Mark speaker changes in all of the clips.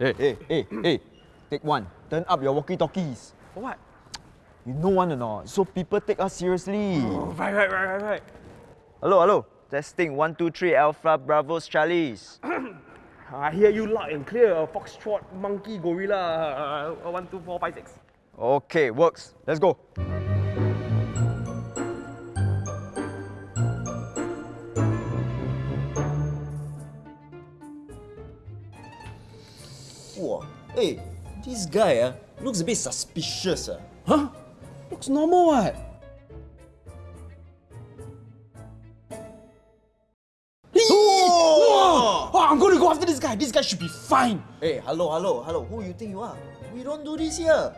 Speaker 1: Hey, hey, hey, hey. Take one. Turn up your walkie-talkies.
Speaker 2: For what?
Speaker 1: You know one or not? So people take us seriously.
Speaker 2: Oh, right, right, right, right, right.
Speaker 1: Hello, hello. Testing one, two, three. Alpha, Bravo's, Charlie's.
Speaker 2: I hear you loud and clear. Foxtrot, monkey, gorilla. Uh, one, two, four, five, six.
Speaker 1: Okay, works. Let's go.
Speaker 3: Hey, this guy uh, looks a bit suspicious. Uh.
Speaker 4: Huh? Looks normal what?
Speaker 3: Oh!
Speaker 4: Oh, I'm going to go after this guy. This guy should be fine.
Speaker 3: Hey, hello, hello, hello. Who you think you are? We don't do this here.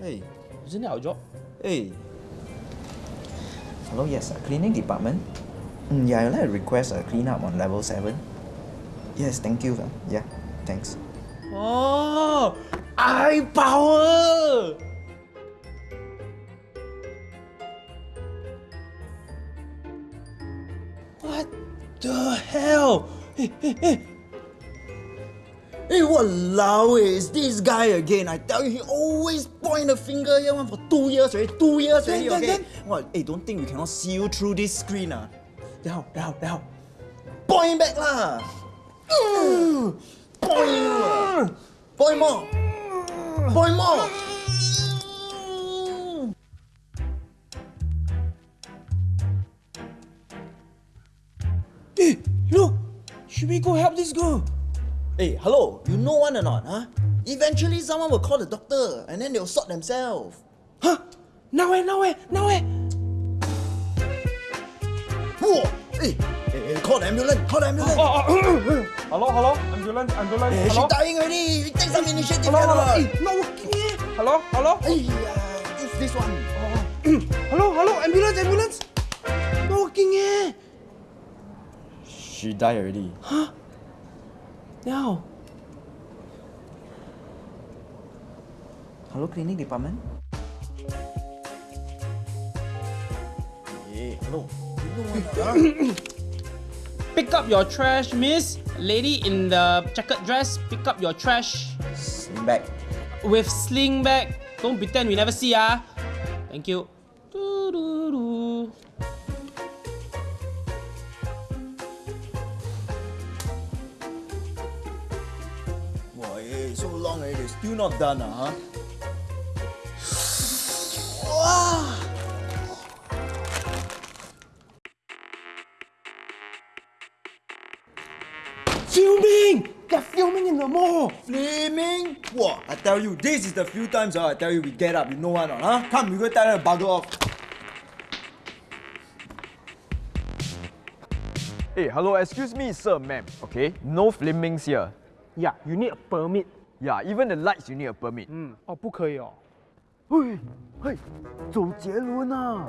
Speaker 3: Hey,
Speaker 4: Isn't it our job?
Speaker 3: hey. Hello, yes, uh, cleaning department. Mm, yeah, I'd like to request a clean up on level 7. Yes, thank you. uh, Yeah, thanks.
Speaker 4: Oh, eye power. What the hell? Hey, hey, hey.
Speaker 3: Hey, walao eh, it's this guy again. I tell you, he always point a finger here one for two years already. Two years already,
Speaker 4: then,
Speaker 3: okay?
Speaker 4: then.
Speaker 3: What? Hey, don't think we cannot see you through this screen ah.
Speaker 4: Down, down, down.
Speaker 3: Point back lah. Mm. Point you ah. Point more.
Speaker 4: Hey, look. Should we go help this girl?
Speaker 3: Hey, hello, you know one or not, huh? Eventually someone will call the doctor and then they'll sort themselves.
Speaker 4: Huh? Now where, now where, now where?
Speaker 3: Whoa! Hey, hey, hey, call the ambulance, call the ambulance.
Speaker 2: hello, hello? Ambulance, ambulance.
Speaker 3: Hey, she dying already. Take some initiative
Speaker 2: Hello,
Speaker 3: here,
Speaker 2: hello.
Speaker 3: lah.
Speaker 4: Hey, not working here.
Speaker 2: Hello, hello?
Speaker 3: Hey, uh, it's this one.
Speaker 4: Hello, hello, ambulance, ambulance. Not working here.
Speaker 3: She died already. Huh?
Speaker 4: Now.
Speaker 3: Hello, cleaning department. Hey, hello. You know one, huh?
Speaker 5: Pick up your trash, miss. Lady in the checkered dress, pick up your trash
Speaker 3: Sling back.
Speaker 5: with sling bag. Don't pretend we never see ah. Thank you.
Speaker 3: Wow, so long already, still not done, uh, huh?
Speaker 4: Filming! They're filming in the mall.
Speaker 3: Flaming? Wow, I tell you, this is the few times uh, I tell you we get up, you know one, or not, huh? Come, we go tell them to bugger off.
Speaker 1: Hey, hello, excuse me, sir, ma'am. Okay, no flamings here.
Speaker 2: Yeah, you need a permit.
Speaker 1: Yeah, even the lights you need a permit.
Speaker 2: 嗯，哦，不可以哦。
Speaker 1: 嘿，嘿，周杰伦啊！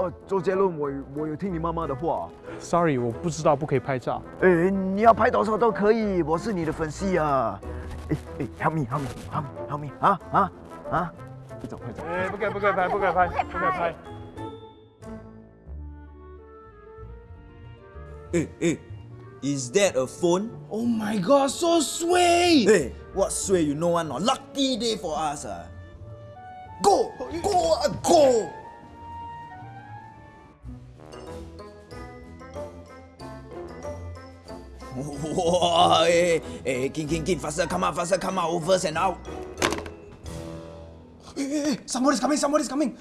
Speaker 1: 哦，周杰伦，我我有听你妈妈的话。
Speaker 2: Sorry，我不知道不可以拍照。
Speaker 1: 哎，你要拍多少都可以，我是你的粉丝啊！哎哎，help me，help me，help me，help me，啊啊啊！快走快走！
Speaker 2: 哎，不可以，不可以拍，不可以拍，不可以拍。
Speaker 3: Is that a phone?
Speaker 4: Oh my god, so sway!
Speaker 3: Hey, what sway you know one, not? Lucky day for us, ah. Go, go, ah, go! Whoa, eh, hey, hey, King, King, King, faster, come out, faster, come out, overs and out.
Speaker 4: Hey, hey, hey, somebody's coming, somebody's coming.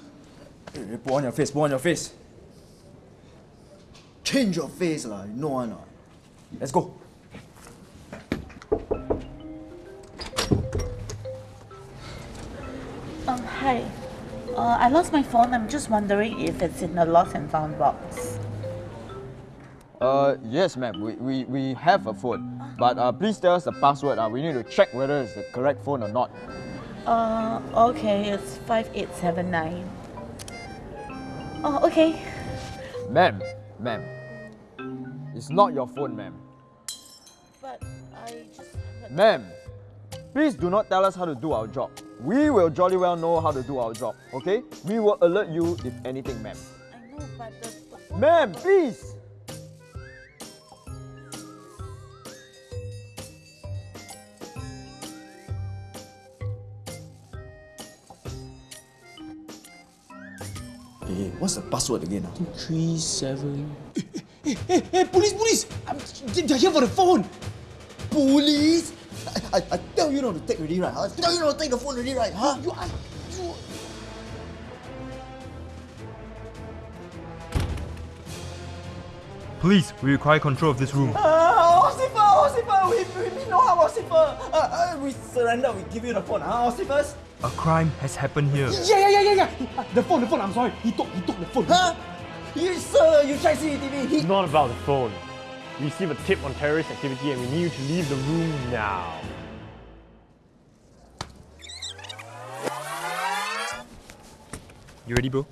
Speaker 3: Hey, hey, put on your face, put on your face. Change your face, lah. You know one, not? Let's go.
Speaker 6: Um, hi. Uh, I lost my phone. I'm just wondering if it's in the lost and found box.
Speaker 1: Uh, yes, ma'am. We, we, we have a phone, but uh, please tell us the password. Uh, we need to check whether it's the correct phone or not.
Speaker 6: Uh, okay, it's 5879. Oh, okay.
Speaker 1: Ma'am, ma'am, it's not your phone, ma'am.
Speaker 6: But I just.
Speaker 1: Ma'am, please do not tell us how to do our job. We will jolly well know how to do our job, okay? We will alert you if anything, ma'am.
Speaker 6: I know, but the. the phone-
Speaker 1: Ma'am, please!
Speaker 3: Hey, what's the password again? ah?
Speaker 5: Three seven.
Speaker 4: Hey, hey, hey, police, police! I'm, they're here for the phone.
Speaker 3: Police! I, I, I tell you not to take already, right? I tell you not to take the phone already, right? Huh?
Speaker 4: You I, You,
Speaker 7: Police, we require control of this room.
Speaker 3: Ah, Ossifer, Ossifer, we, we mean no harm, Ossifer. Uh, uh, we surrender, we give you the phone, huh, Ossifers?
Speaker 7: A crime has happened here.
Speaker 4: yeah, yeah, yeah, yeah, yeah. The phone, the phone. I'm sorry. He took, he took the phone.
Speaker 3: Huh? You, sir, you check CCTV. He,
Speaker 2: It's not about the phone. We received a tip on terrorist activity and we need you to leave the room now.
Speaker 7: You ready, bro?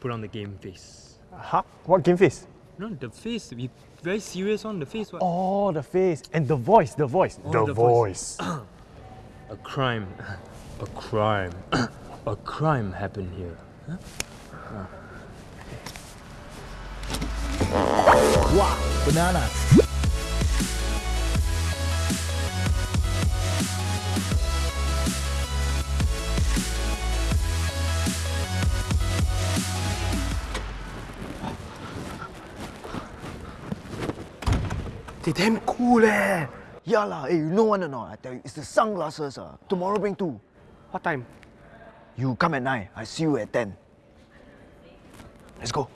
Speaker 7: Put on the game face.
Speaker 2: Huh? What game face?
Speaker 7: No, the face. Be very serious on the face. What?
Speaker 2: Oh, the face. And the voice, the voice.
Speaker 7: Oh, the voice. A crime. A crime. A crime happened here.
Speaker 3: banana.
Speaker 2: They damn cool eh.
Speaker 1: Yeah lah, hey, you know one or not? I tell you, it's the sunglasses. Uh. Tomorrow bring two.
Speaker 2: What time?
Speaker 1: You come at 9, I see you at 10. Let's go.